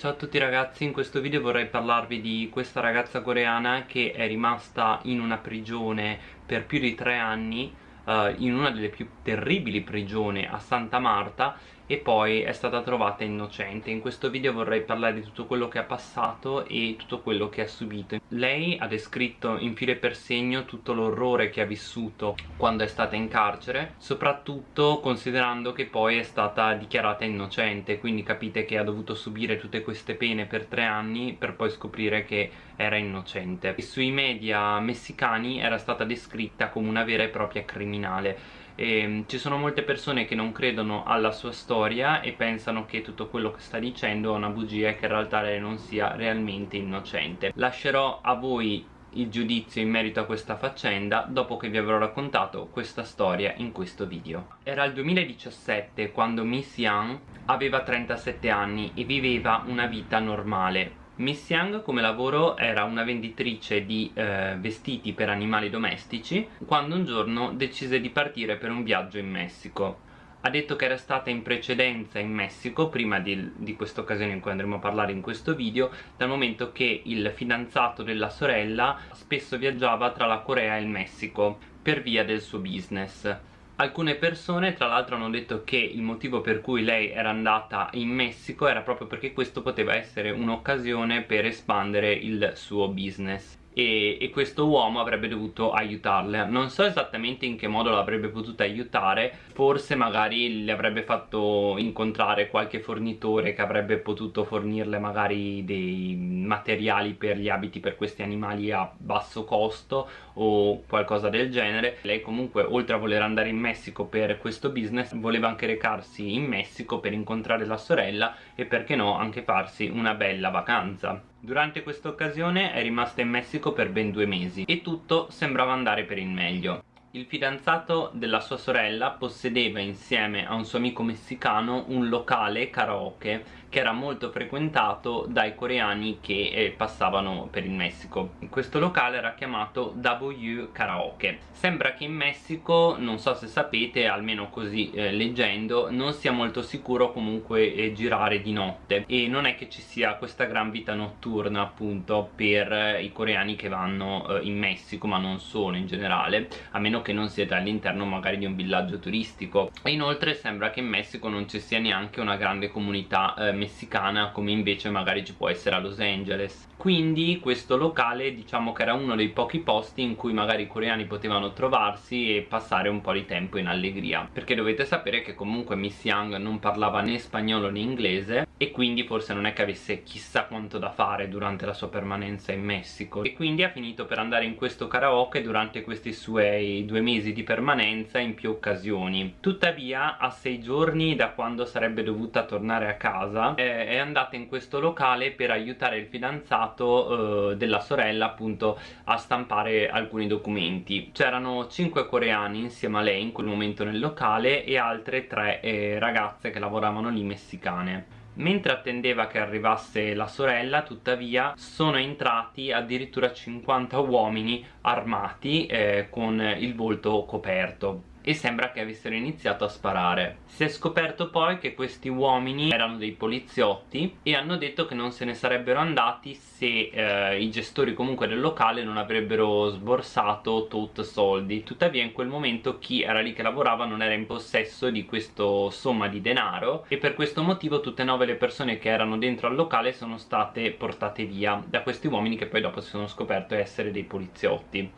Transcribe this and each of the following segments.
Ciao a tutti ragazzi, in questo video vorrei parlarvi di questa ragazza coreana che è rimasta in una prigione per più di tre anni uh, in una delle più terribili prigioni a Santa Marta e poi è stata trovata innocente. In questo video vorrei parlare di tutto quello che ha passato e tutto quello che ha subito. Lei ha descritto in filo e per segno tutto l'orrore che ha vissuto quando è stata in carcere, soprattutto considerando che poi è stata dichiarata innocente, quindi capite che ha dovuto subire tutte queste pene per tre anni per poi scoprire che era innocente. E sui media messicani era stata descritta come una vera e propria criminale e, ehm, ci sono molte persone che non credono alla sua storia e pensano che tutto quello che sta dicendo è una bugia e che in realtà lei non sia realmente innocente lascerò a voi il giudizio in merito a questa faccenda dopo che vi avrò raccontato questa storia in questo video. Era il 2017 quando Miss Young aveva 37 anni e viveva una vita normale Miss Young come lavoro era una venditrice di eh, vestiti per animali domestici quando un giorno decise di partire per un viaggio in Messico. Ha detto che era stata in precedenza in Messico prima di, di questa occasione in cui andremo a parlare in questo video dal momento che il fidanzato della sorella spesso viaggiava tra la Corea e il Messico per via del suo business Alcune persone tra l'altro hanno detto che il motivo per cui lei era andata in Messico era proprio perché questo poteva essere un'occasione per espandere il suo business e, e, questo uomo avrebbe dovuto aiutarle. Non so esattamente in che modo l'avrebbe potuta aiutare. Forse magari le avrebbe fatto incontrare qualche fornitore che avrebbe potuto fornirle magari dei materiali per gli abiti per questi animali a basso costo o qualcosa del genere. Lei comunque oltre a voler andare in Messico per questo business voleva anche recarsi in Messico per incontrare la sorella e perché no anche farsi una bella vacanza Durante questa occasione è rimasta in Messico per ben due mesi e tutto sembrava andare per il meglio. Il fidanzato della sua sorella possedeva insieme a un suo amico messicano un locale karaoke che era molto frequentato dai coreani che eh, passavano per il Messico. Questo locale era chiamato W Karaoke. Sembra che in Messico, non so se sapete, almeno così eh, leggendo, non sia molto sicuro comunque eh, girare di notte e non è che ci sia questa gran vita notturna appunto per eh, i coreani che vanno eh, in Messico ma non solo in generale a meno che non siete all'interno magari di un villaggio turistico. E inoltre sembra che in Messico non ci sia neanche una grande comunità eh, messicana come invece magari ci può essere a Los Angeles. Quindi questo locale diciamo che era uno dei pochi posti in cui magari i coreani potevano trovarsi e passare un po' di tempo in allegria. Perché dovete sapere che comunque Miss Young non parlava né spagnolo né inglese e quindi forse non è che avesse chissà quanto da fare durante la sua permanenza in Messico. E quindi ha finito per andare in questo karaoke durante questi suoi due mesi di permanenza in più occasioni. Tuttavia a sei giorni da quando sarebbe dovuta tornare a casa eh, è andata in questo locale per aiutare il fidanzato eh, della sorella appunto a stampare alcuni documenti. C'erano cinque coreani insieme a lei in quel momento nel locale e altre tre eh, ragazze che lavoravano lì messicane Mentre attendeva che arrivasse la sorella, tuttavia, sono entrati addirittura 50 uomini armati eh, con il volto coperto e sembra che avessero iniziato a sparare. Si è scoperto poi che questi uomini erano dei poliziotti e hanno detto che non se ne sarebbero andati se eh, i gestori comunque del locale non avrebbero sborsato tot soldi. Tuttavia in quel momento chi era lì che lavorava non era in possesso di questo somma di denaro e per questo motivo tutte e nove le persone che erano dentro al locale sono state portate via da questi uomini che poi dopo si sono scoperto essere dei poliziotti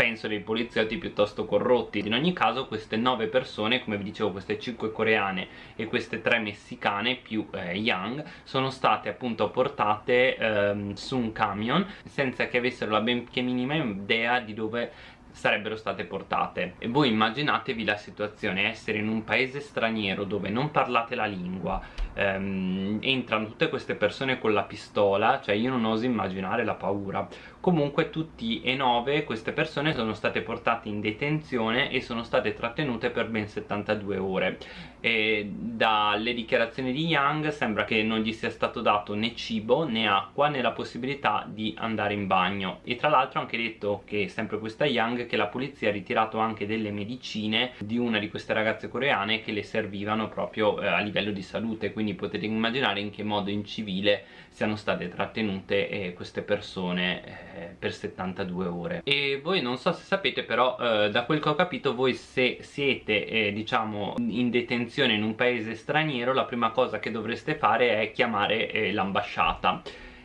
penso dei poliziotti piuttosto corrotti. In ogni caso queste nove persone come vi dicevo queste cinque coreane e queste tre messicane più eh, Young sono state appunto portate ehm, su un camion senza che avessero la benché minima idea di dove sarebbero state portate. E voi immaginatevi la situazione essere in un paese straniero dove non parlate la lingua ehm, entrano tutte queste persone con la pistola cioè io non oso immaginare la paura comunque tutti e nove queste persone sono state portate in detenzione e sono state trattenute per ben 72 ore. E dalle dichiarazioni di Young sembra che non gli sia stato dato né cibo né acqua né la possibilità di andare in bagno. E tra l'altro ha anche detto che sempre questa Young che la polizia ha ritirato anche delle medicine di una di queste ragazze coreane che le servivano proprio eh, a livello di salute. Quindi potete immaginare in che modo in civile siano state trattenute eh, queste persone eh, per 72 ore. E voi non so se sapete però eh, da quel che ho capito voi se siete eh, diciamo in detenzione in un paese straniero la prima cosa che dovreste fare è chiamare eh, l'ambasciata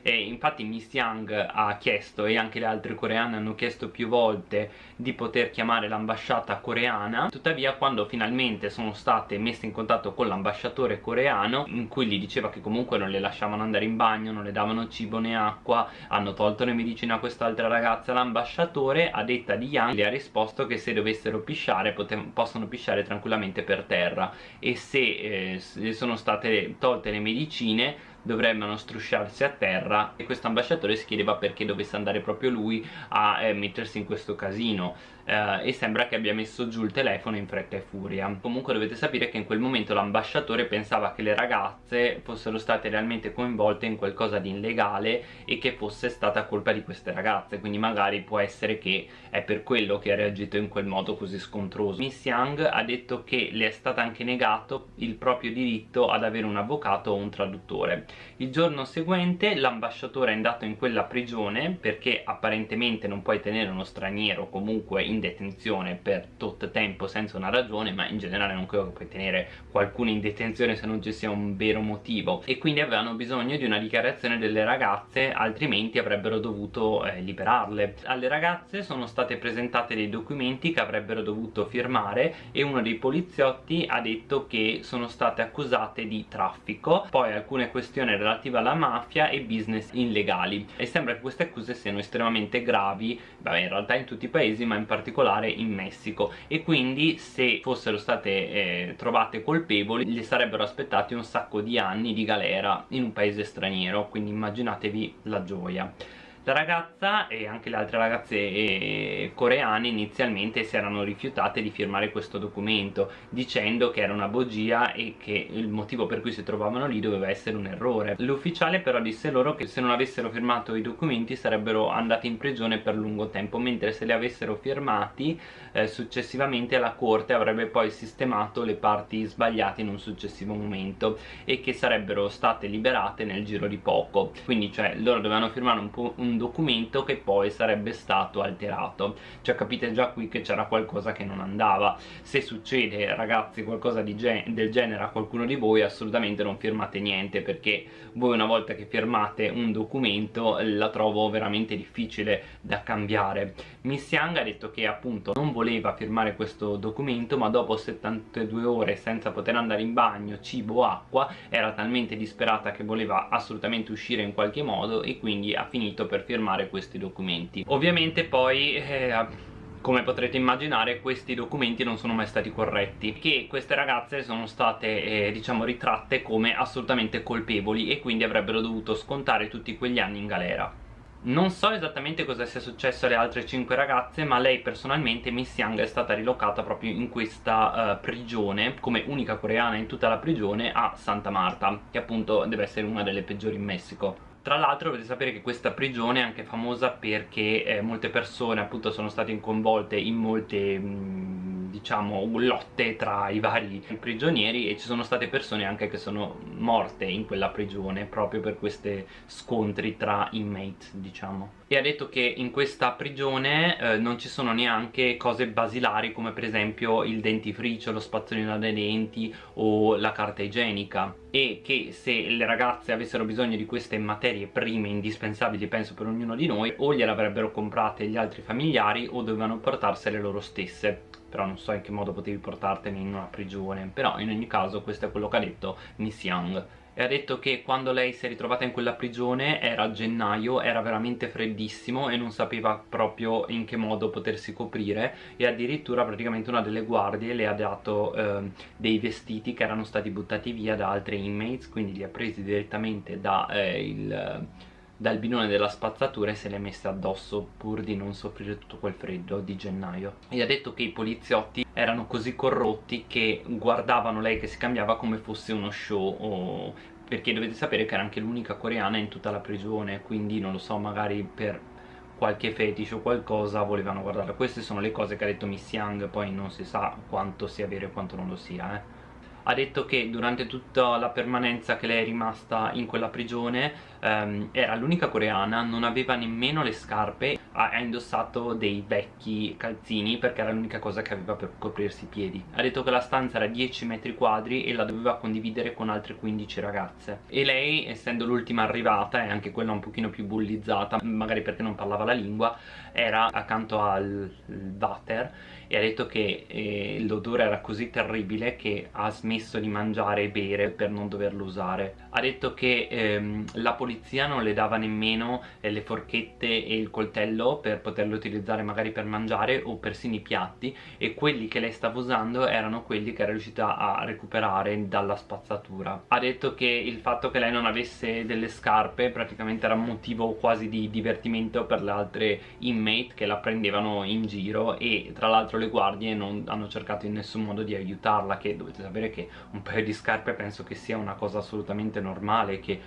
e infatti Miss Young ha chiesto e anche le altre coreane hanno chiesto più volte di poter chiamare l'ambasciata coreana. Tuttavia quando finalmente sono state messe in contatto con l'ambasciatore coreano in cui gli diceva che comunque non le lasciavano andare in bagno non le davano cibo né acqua hanno tolto le medicine a quest'altra ragazza l'ambasciatore a detta di Young le ha risposto che se dovessero pisciare possono pisciare tranquillamente per terra. E se eh, sono state tolte le medicine dovrebbero strusciarsi a terra e questo ambasciatore si chiedeva perché dovesse andare proprio lui a eh, mettersi in questo casino. Eh, e sembra che abbia messo giù il telefono in fretta e furia. Comunque dovete sapere che in quel momento l'ambasciatore pensava che le ragazze fossero state realmente coinvolte in qualcosa di illegale e che fosse stata colpa di queste ragazze. Quindi magari può essere che è per quello che ha reagito in quel modo così scontroso. Miss Young ha detto che le è stato anche negato il proprio diritto ad avere un avvocato o un traduttore il giorno seguente l'ambasciatore è andato in quella prigione perché apparentemente non puoi tenere uno straniero comunque in detenzione per tot tempo senza una ragione ma in generale non credo che puoi tenere qualcuno in detenzione se non ci sia un vero motivo. E quindi avevano bisogno di una dichiarazione delle ragazze altrimenti avrebbero dovuto eh, liberarle. Alle ragazze sono state presentate dei documenti che avrebbero dovuto firmare e uno dei poliziotti ha detto che sono state accusate di traffico. Poi alcune questioni relative alla mafia e business illegali. E sembra che queste accuse siano estremamente gravi beh in realtà in tutti i paesi ma in particolare in Messico. E quindi se fossero state eh, trovate colpevoli gli sarebbero aspettati un sacco di anni di galera in un paese straniero. Quindi immaginatevi la gioia la ragazza e anche le altre ragazze eh, coreane inizialmente si erano rifiutate di firmare questo documento dicendo che era una bugia e che il motivo per cui si trovavano lì doveva essere un errore. L'ufficiale però disse loro che se non avessero firmato i documenti sarebbero andati in prigione per lungo tempo mentre se li avessero firmati eh, successivamente la corte avrebbe poi sistemato le parti sbagliate in un successivo momento e che sarebbero state liberate nel giro di poco. Quindi cioè loro dovevano firmare un, un documento che poi sarebbe stato alterato. Cioè capite già qui che c'era qualcosa che non andava. Se succede ragazzi qualcosa gen del genere a qualcuno di voi assolutamente non firmate niente perché voi una volta che firmate un documento la trovo veramente difficile da cambiare. Miss Young ha detto che appunto non voleva firmare questo documento ma dopo 72 ore senza poter andare in bagno, cibo acqua era talmente disperata che voleva assolutamente uscire in qualche modo e quindi ha finito per firmare questi documenti. Ovviamente poi eh, come potrete immaginare questi documenti non sono mai stati corretti che queste ragazze sono state eh, diciamo ritratte come assolutamente colpevoli e quindi avrebbero dovuto scontare tutti quegli anni in galera. Non so esattamente cosa sia successo alle altre 5 ragazze ma lei personalmente Miss Young è stata rilocata proprio in questa uh, prigione come unica coreana in tutta la prigione a Santa Marta che appunto deve essere una delle peggiori in Messico tra l'altro dovete sapere che questa prigione è anche famosa perché eh, molte persone appunto sono state coinvolte in molte mh, mm, diciamo lotte tra i vari prigionieri e ci sono state persone anche che sono morte in quella prigione proprio per questi scontri tra inmate diciamo. E ha detto che in questa prigione eh, non ci sono neanche cose basilari come per esempio il dentifricio, lo spazzolino dei denti o la carta igienica e che se le ragazze avessero bisogno di queste materie prime indispensabili penso per ognuno di noi o gliele avrebbero comprate gli altri familiari o dovevano portarsele loro stesse. Però non so in che modo potevi portartene in una prigione. Però in ogni caso questo è quello che ha detto Miss Young e ha detto che quando lei si è ritrovata in quella prigione era gennaio, era veramente freddissimo e non sapeva proprio in che modo potersi coprire. E addirittura praticamente una delle guardie le ha dato eh, dei vestiti che erano stati buttati via da altri inmates quindi li ha presi direttamente da eh, dal binone della spazzatura e se le è messe addosso pur di non soffrire tutto quel freddo di gennaio. E ha detto che i poliziotti erano così corrotti che guardavano lei che si cambiava come fosse uno show o... perché dovete sapere che era anche l'unica coreana in tutta la prigione quindi non lo so magari per qualche fetish o qualcosa volevano guardarla. Queste sono le cose che ha detto Miss Young poi non si sa quanto sia vero e quanto non lo sia eh ha detto che durante tutta la permanenza che lei è rimasta in quella prigione ehm, era l'unica coreana, non aveva nemmeno le scarpe, ha, ha indossato dei vecchi calzini perché era l'unica cosa che aveva per coprirsi i piedi. Ha detto che la stanza era 10 metri quadri e la doveva condividere con altre 15 ragazze. E lei, essendo l'ultima arrivata e anche quella un pochino più bullizzata, magari perché non parlava la lingua, era accanto al water e ha detto che eh, l'odore era così terribile che ha smesso di mangiare e bere per non doverlo usare ha detto che ehm, la polizia non le dava nemmeno eh, le forchette e il coltello per poterlo utilizzare magari per mangiare o persino i piatti e quelli che lei stava usando erano quelli che era riuscita a recuperare dalla spazzatura. Ha detto che il fatto che lei non avesse delle scarpe praticamente era motivo quasi di divertimento per le altre inmate che la prendevano in giro e tra l'altro le guardie non hanno cercato in nessun modo di aiutarla che dovete sapere che un paio di scarpe penso che sia una cosa assolutamente normale che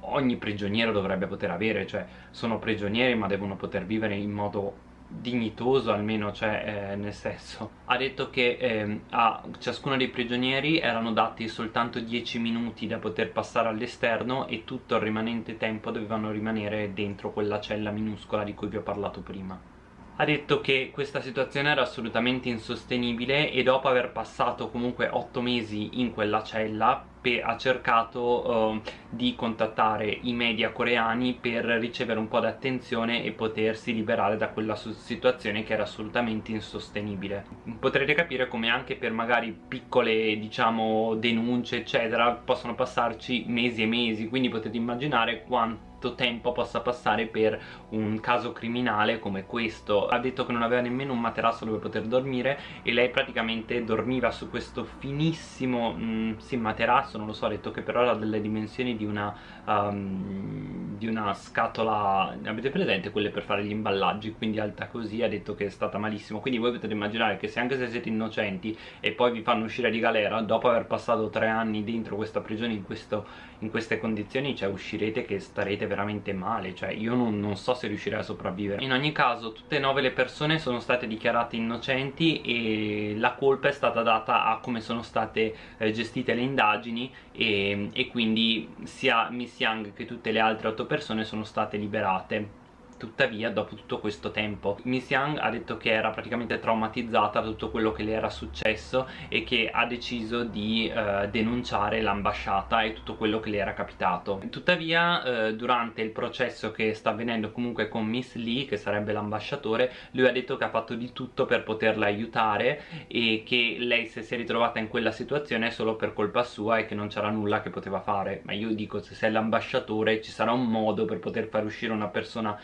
ogni prigioniero dovrebbe poter avere cioè sono prigionieri ma devono poter vivere in modo dignitoso almeno cioè eh, nel senso. Ha detto che eh, a ciascuno dei prigionieri erano dati soltanto 10 minuti da poter passare all'esterno e tutto il rimanente tempo dovevano rimanere dentro quella cella minuscola di cui vi ho parlato prima. Ha detto che questa situazione era assolutamente insostenibile e dopo aver passato comunque 8 mesi in quella cella ha cercato uh, di contattare i media coreani per ricevere un po' di attenzione e potersi liberare da quella situazione che era assolutamente insostenibile. Potrete capire come anche per magari piccole diciamo denunce eccetera possono passarci mesi e mesi quindi potete immaginare quanto quanto tempo possa passare per un caso criminale come questo. Ha detto che non aveva nemmeno un materasso dove poter dormire e lei praticamente dormiva su questo finissimo mh, mm, sì, materasso non lo so ha detto che però era delle dimensioni di una um, di una scatola avete presente quelle per fare gli imballaggi quindi alta così ha detto che è stata malissimo. Quindi voi potete immaginare che se anche se siete innocenti e poi vi fanno uscire di galera dopo aver passato tre anni dentro questa prigione in, questo, in queste condizioni cioè uscirete che starete veramente male cioè io non, non so se riuscirei a sopravvivere. In ogni caso tutte e nove le persone sono state dichiarate innocenti e la colpa è stata data a come sono state eh, gestite le indagini e, e quindi sia Miss Young che tutte le altre otto persone sono state liberate tuttavia dopo tutto questo tempo Miss Young ha detto che era praticamente traumatizzata da tutto quello che le era successo e che ha deciso di eh, denunciare l'ambasciata e tutto quello che le era capitato. Tuttavia eh, durante il processo che sta avvenendo comunque con Miss Lee che sarebbe l'ambasciatore lui ha detto che ha fatto di tutto per poterla aiutare e che lei se si è ritrovata in quella situazione è solo per colpa sua e che non c'era nulla che poteva fare. Ma io dico se sei l'ambasciatore ci sarà un modo per poter far uscire una persona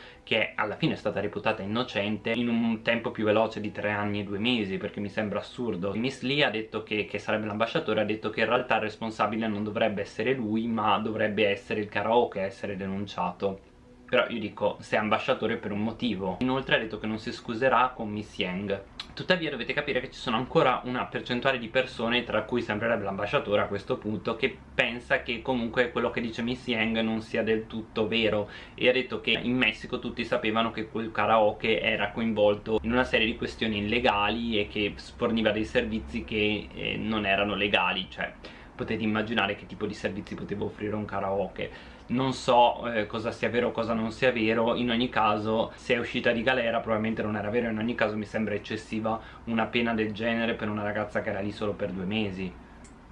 alla fine è stata reputata innocente in un tempo più veloce di tre anni e due mesi perché mi sembra assurdo. Miss Lee ha detto che, che sarebbe l'ambasciatore ha detto che in realtà il responsabile non dovrebbe essere lui ma dovrebbe essere il karaoke a essere denunciato. Però io dico sei ambasciatore per un motivo. Inoltre ha detto che non si scuserà con Miss Yang tuttavia dovete capire che ci sono ancora una percentuale di persone tra cui sembrerebbe l'ambasciatore a questo punto che pensa che comunque quello che dice Miss Yang non sia del tutto vero. E ha detto che in Messico tutti sapevano che quel karaoke era coinvolto in una serie di questioni illegali e che forniva dei servizi che eh, non erano legali cioè potete immaginare che tipo di servizi poteva offrire un karaoke. Non so eh, cosa sia vero o cosa non sia vero. In ogni caso se è uscita di galera probabilmente non era vero. In ogni caso mi sembra eccessiva una pena del genere per una ragazza che era lì solo per due mesi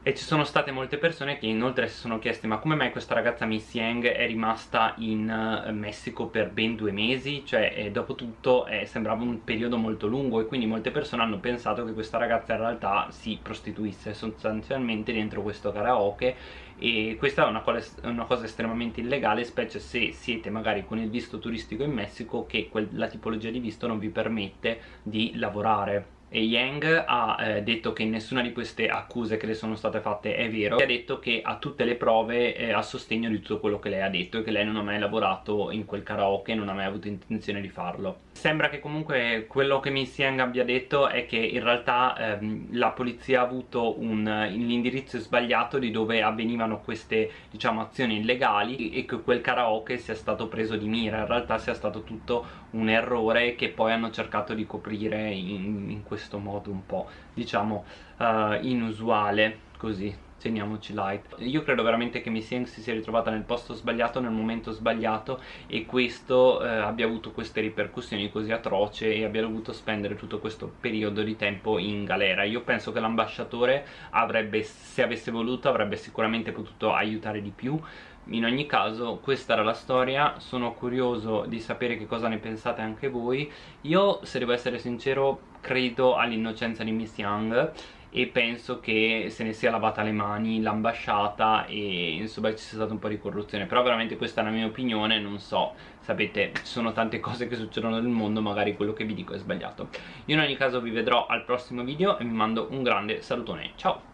e ci sono state molte persone che inoltre si sono chieste ma come mai questa ragazza Miss Yang è rimasta in uh, Messico per ben due mesi? Cioè eh, dopo tutto eh, sembrava un periodo molto lungo e quindi molte persone hanno pensato che questa ragazza in realtà si prostituisse sostanzialmente dentro questo karaoke e questa è una una cosa estremamente illegale specie se siete magari con il visto turistico in Messico che la tipologia di visto non vi permette di lavorare e Yang ha eh, detto che nessuna di queste accuse che le sono state fatte è vero. E ha detto che ha tutte le prove eh, a sostegno di tutto quello che lei ha detto e che lei non ha mai lavorato in quel karaoke e non ha mai avuto intenzione di farlo. Sembra che comunque quello che Miss Yang abbia detto è che in realtà ehm, la polizia ha avuto l'indirizzo sbagliato di dove avvenivano queste diciamo azioni illegali e che quel karaoke sia stato preso di mira. In realtà sia stato tutto un errore che poi hanno cercato di coprire in, in questo modo un po' diciamo uh, inusuale così teniamoci light. Io credo veramente che Miss Yang si sia ritrovata nel posto sbagliato nel momento sbagliato e questo eh, abbia avuto queste ripercussioni così atroci e abbia dovuto spendere tutto questo periodo di tempo in galera. Io penso che l'ambasciatore avrebbe se avesse voluto avrebbe sicuramente potuto aiutare di più. In ogni caso questa era la storia. Sono curioso di sapere che cosa ne pensate anche voi. Io se devo essere sincero credo all'innocenza di Miss Young e penso che se ne sia lavata le mani l'ambasciata e insomma ci sia stata un po' di corruzione. Però veramente questa è la mia opinione non so. Sapete ci sono tante cose che succedono nel mondo magari quello che vi dico è sbagliato. Io in ogni caso vi vedrò al prossimo video e vi mando un grande salutone. Ciao